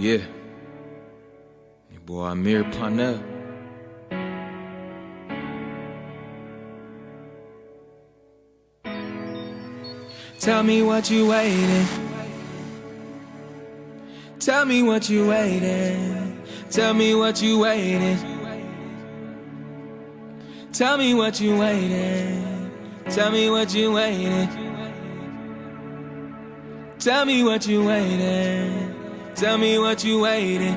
Yeah. Your boy Amir Parnell. Tell me what you waiting. Tell me what you waiting. Tell me what you waiting. Tell me what you waiting. Tell me what you waiting. Tell me what you waiting. Tell me what you waiting.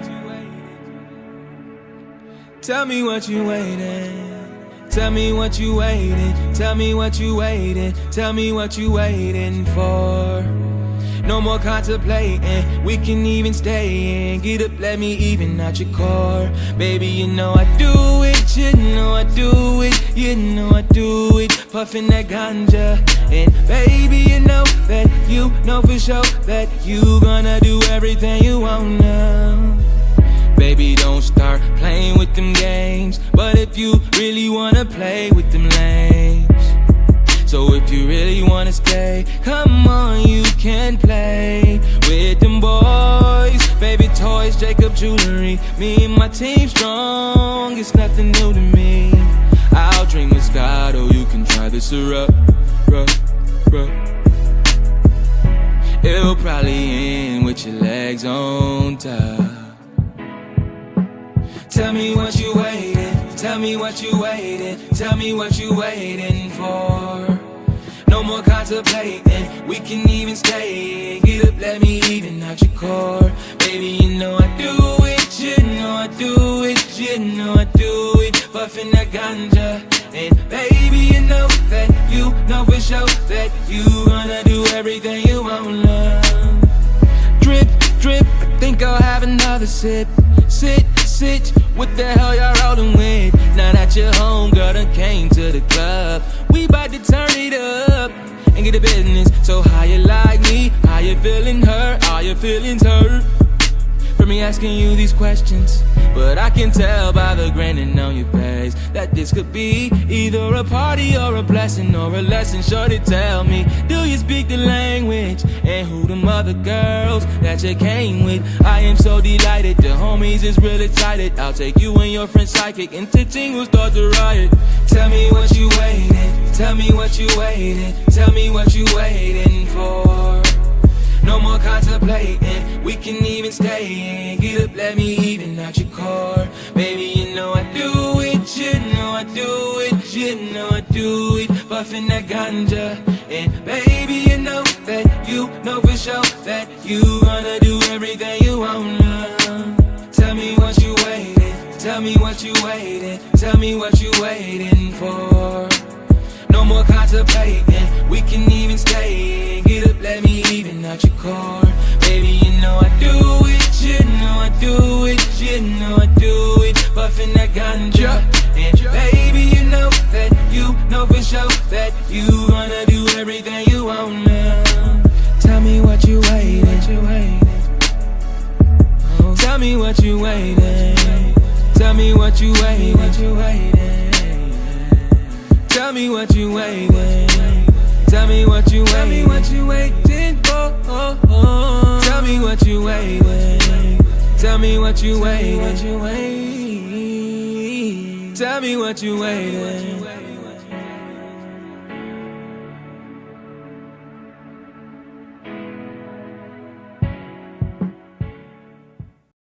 Tell me what you waiting. Tell me what you waiting. Tell me what you waiting. Tell me what you waiting for. No more contemplating. We can even stay in. Get up, let me even out your core. Baby, you know I do it. You know I do it. You know I do it. Puffing that ganja. And baby, you know that you know for sure that you gonna do everything you wanna. Baby, don't start playing with them games. But if you really wanna play with them lames, so if you really wanna stay, come on, you can play with them boys. Baby toys, Jacob jewelry. Me and my team strong, it's nothing new to me. This ruh, ruh. It'll probably end with your legs on top. Tell me what you waiting. Tell me what you waiting. Tell me what you waiting for. No more contemplating. We can even stay. Get up, let me even out your core. Baby, you know I do it. You know I do it. You know I do it. Puffing that ganja. And baby, you know for sure that you gonna do everything you wanna. Drip, drip. I think I'll have another sip. Sit, sit. What the hell y'all rolling with? Now that you're home, girl, done came to the club. We bout to turn it up and get the business. So how you like me? How you feeling hurt? Are your feelings hurt? Me asking you these questions But I can tell by the grinning on your face That this could be either a party or a blessing Or a lesson, shorty tell me Do you speak the language? And who them other girls that you came with? I am so delighted, the homies is real excited I'll take you and your friend psychic Into ting will start to riot Tell me what you waiting Tell me what you waiting Tell me what you waiting for no more contemplating, we can even stay in. Get up, let me even out your core Baby, you know I do it, you know I do it You know I do it, puffing that ganja. And baby, you know that you know for sure That you gonna do everything you wanna. Tell me what you waiting, tell me what you waiting Tell me what you waiting for. No more contemplating, we can even stay in. Get up, let me out your core Baby, you know I do it, you know I do it You know I do it, puffing that ganja And baby, you know that you know for sure That you gonna do everything you wanna. Tell me what you waiting, you waiting Tell me what you waiting Tell me what you waiting, what you waiting Tell me what you waiting. Tell me what you waiting. Tell me what you waiting me what you waiting. Tell me what you waiting. Tell me what you waiting.